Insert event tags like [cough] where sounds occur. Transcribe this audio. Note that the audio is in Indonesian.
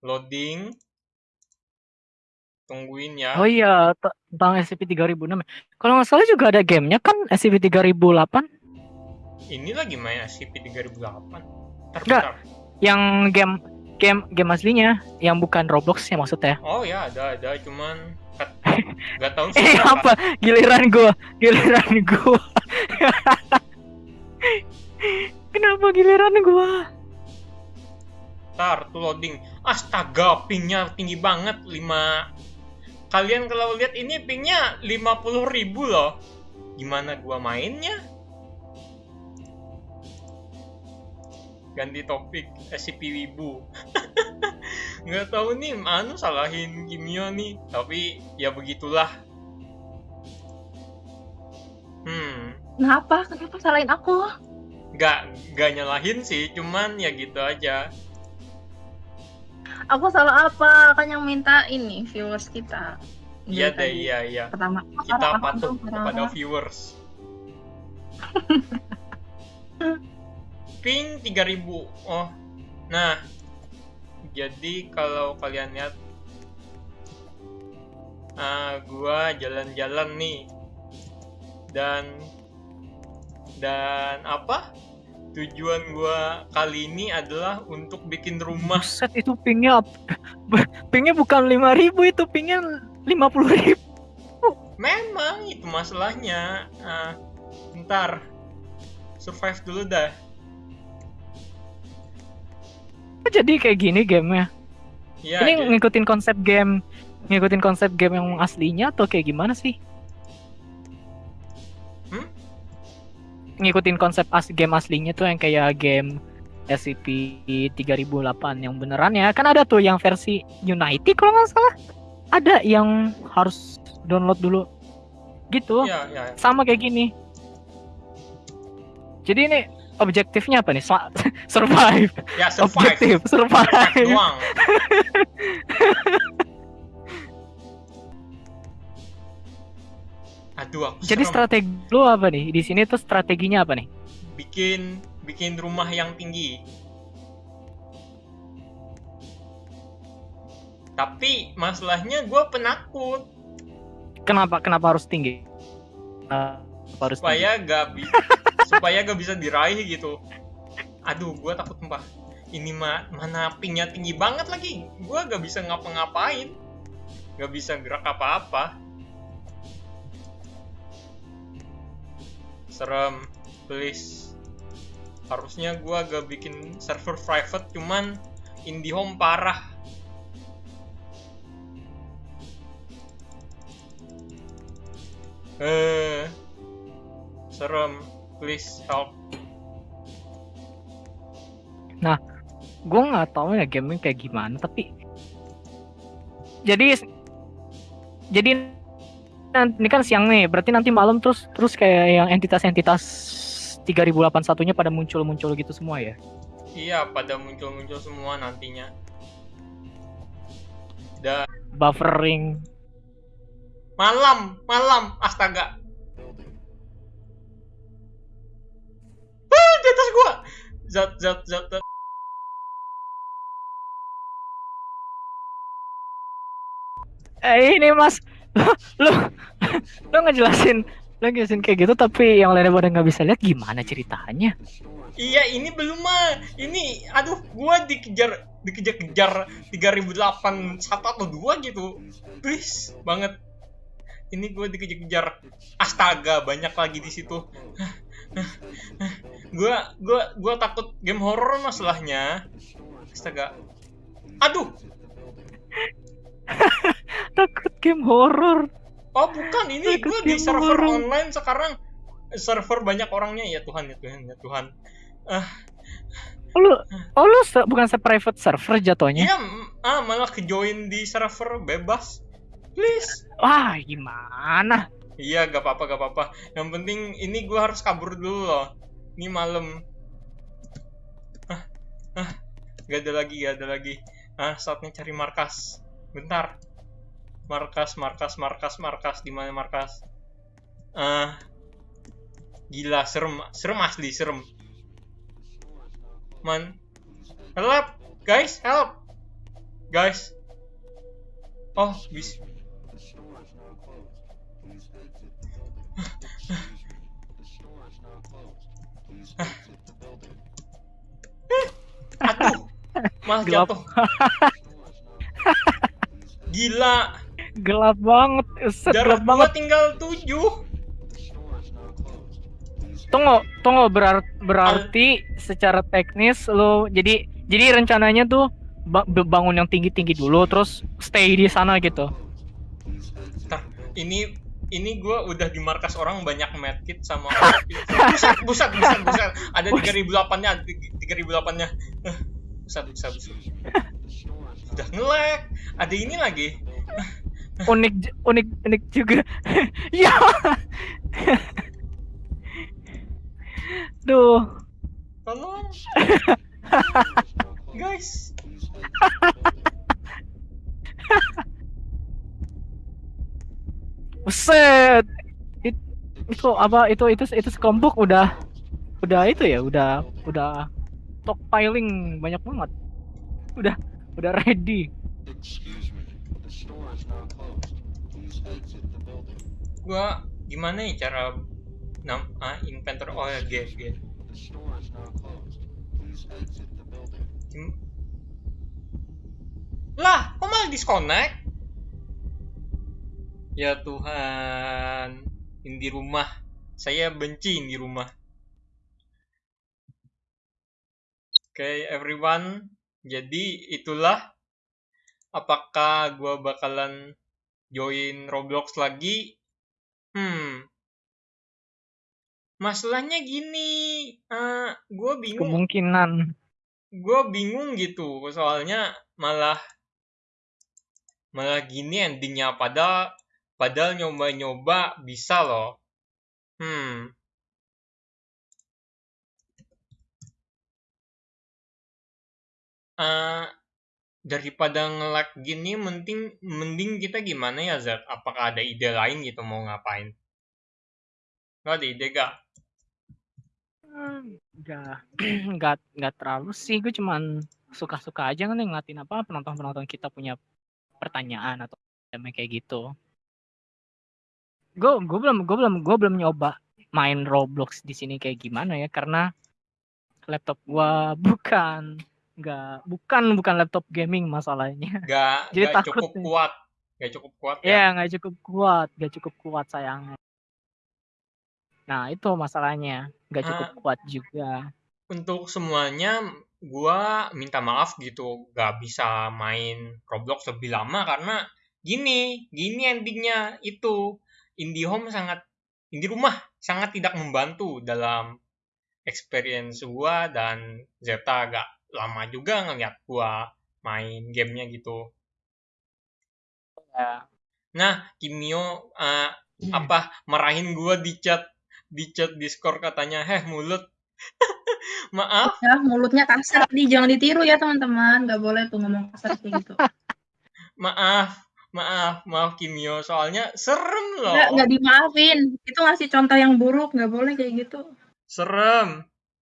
Loading. Tungguin ya. Oh iya, tentang SCP-3006. Kalau nggak salah juga ada gamenya kan SCP-3008 Ini lagi main SCP-3008. Bentar, Nggak. bentar. yang game game game aslinya yang bukan Roblox ya maksudnya. Oh ya, ada, ada. Cuman kat- [laughs] nggak tahu Eh apa? Giliran gua, giliran gua. [laughs] Kenapa giliran gua? Ntar, tuh loading. Astaga, pingnya tinggi banget. 5... Kalian kalau lihat ini pingnya 50.000 loh. Gimana gua mainnya? Ganti topik, SCP Wibu. [laughs] Nggak tahu nih, anu salahin Kimio nih. Tapi ya begitulah. Hmm, Kenapa? Kenapa salahin aku? nggak nggak nyalahin sih, cuman ya gitu aja. Aku salah apa? Kan yang minta ini viewers kita. Iya deh, tadi. iya iya. Pertama, kita patuh kepada viewers. Ping 3000. Oh. Nah. Jadi kalau kalian lihat ah gua jalan-jalan nih. Dan dan apa? Tujuan gua kali ini adalah untuk bikin rumah. Buset itu pingnya [laughs] pingnya bukan 5000 itu pingnya 50000 Memang itu masalahnya. Ah, ntar survive dulu dah. Jadi kayak gini gamenya. Ya, Ini jadi- ngikutin konsep game ngikutin konsep game yang aslinya atau kayak gimana sih? Hmm? Ngikutin konsep as game aslinya tuh yang kayak game SCP-3008 yang beneran ya. Kan ada tuh yang versi Unity kalau nggak salah. Ada yang harus download dulu. Gitu. ya, ya. Sama kayak gini. Jadi ini objektifnya apa nih? [laughs] Survive. Ya survive. Objektif Survive survive. doang. [laughs] Aduh, aku Jadi serem. strategi lu apa nih? Di sini tuh strateginya apa nih? bikin bikin rumah yang tinggi. Tapi masalahnya gue penakut Kenapa kenapa harus tinggi? Kenapa harus tinggi? [laughs] supaya gak bi- supaya gak bisa diraih gitu. Aduh, gue takut mbak. Ini mah mana pingnya tinggi banget lagi. Gue gak bisa ngapa-ngapain. Gak bisa gerak apa-apa. Serem, please. Harusnya gue gak bikin server private, cuman IndiHome parah. Eh, serem. Please help. Gue nggak tahu ya gaming kayak gimana, tapi jadi jadi ini kan siang nih, berarti nanti malam terus terus kayak yang entitas-entitas 3081-nya pada muncul-muncul gitu semua ya. Iya, pada muncul-muncul semua nantinya. Dan Buffering. malam, malam, astaga. Ah, di atas gua. Zat, zat, zat, zat. Eh ini Mas, [laughs] lu lu, ngejelasin lu ngejelasin kayak gitu tapi yang lainnya pada nggak bisa lihat gimana ceritanya? Iya, ini belum mah. Ini, aduh, gua dikejar, dikejar-kejar 3008 satu atau dua gitu. Please, banget. Ini gua dikejar-kejar. Astaga, banyak lagi di situ. gua, gua, gua takut game horror masalahnya. Astaga. Aduh, [laughs] Takut game horror. Oh bukan, ini gue di server horror. online sekarang server banyak orangnya ya Tuhan ya Tuhan ya Tuhan. Oh, lu, oh lu se- bukan se private server jatuhnya? Iya, ah malah kejoin di server bebas. Please. Wah gimana? Iya, gak apa-apa, gak apa-apa. Yang penting ini gue harus kabur dulu loh. Ini malam. Ah, ah, gak ada lagi, gak ada lagi. Ah, saatnya cari markas. Bentar. Markas, markas, markas, markas. Di mana markas? Ah, gila, serem, serem asli, serem. Man, help, guys, help. guys. Oh, bis. [laughs] Aduh, malah jatuh. [laughs] Gila, Gelap banget. Set, jarak gelap banget. tinggal 7. Tunggu, tunggu berar- berarti secara teknis lo jadi jadi rencananya tuh ba- bangun yang tinggi-tinggi dulu terus stay di sana gitu. Ini ini gua udah di markas orang banyak medkit sama [laughs] buset buset buset buset ada 3008 nya 3008 nya buset buset buset udah ngelek ada ini lagi Unik unik unik juga. [laughs] ya. Duh, tolong [laughs] guys [laughs] buset. It- itu apa itu itu itu sekelompok udah udah itu ya udah udah stockpiling banyak banget. Udah udah ready. Gua gimana ya cara nam ah, inventor oh ya G G Gim- lah kok malah disconnect? Ya Tuhan ini di rumah. Saya benci ini di rumah. Oke everyone. Jadi itulah apakah gua bakalan join Roblox lagi Hmm. Masalahnya gini, eh gue bingung, Kemungkinan gue bingung gitu, soalnya malah malah gini endingnya, padahal padahal nyoba-nyoba bisa loh. Hmm. Eh, daripada nge-lag gini, mending mending kita gimana ya Zat? Apakah ada ide lain gitu mau ngapain? Lo ada ide gak? nggak [clears throat] nggak nggak terlalu sih gue cuman suka-suka aja kan ngeliatin apa penonton-penonton kita punya pertanyaan atau kayak gitu gue gue belum gue belum gue belum nyoba main Roblox di sini kayak gimana ya karena laptop gua [laughs] bukan nggak bukan bukan laptop gaming masalahnya Gak, [laughs] Jadi gak takut cukup kuat. Gak cukup kuat ya? ya nggak cukup kuat nggak cukup kuat sayangnya nah itu masalahnya nggak cukup kuat juga Untuk semuanya, gua minta maaf gitu. Gak bisa main Roblox lebih lama karena gini, gini endingnya itu. IndiHome sangat, Indie rumah sangat tidak membantu dalam experience gua dan Zeta agak lama juga ngeliat gua main gamenya gitu. ya Nah, Kimio eh, apa marahin gua di chat di chat Discord katanya, "Heh, mulut." [laughs] Maaf, Ya, mulutnya kasar nih, jangan ditiru ya teman-teman. Gak boleh tuh ngomong kasar kayak gitu. maaf, maaf, maaf Kimio, soalnya serem loh. Nggak, nggak dimaafin. Itu ngasih contoh yang buruk, nggak boleh kayak gitu. Serem.